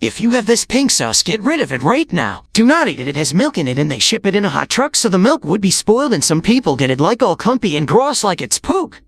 If you have this pink sauce, get rid of it right now. Do not eat it, it has milk in it and they ship it in a hot truck so the milk would be spoiled and some people get it like all clumpy and gross like it's poop.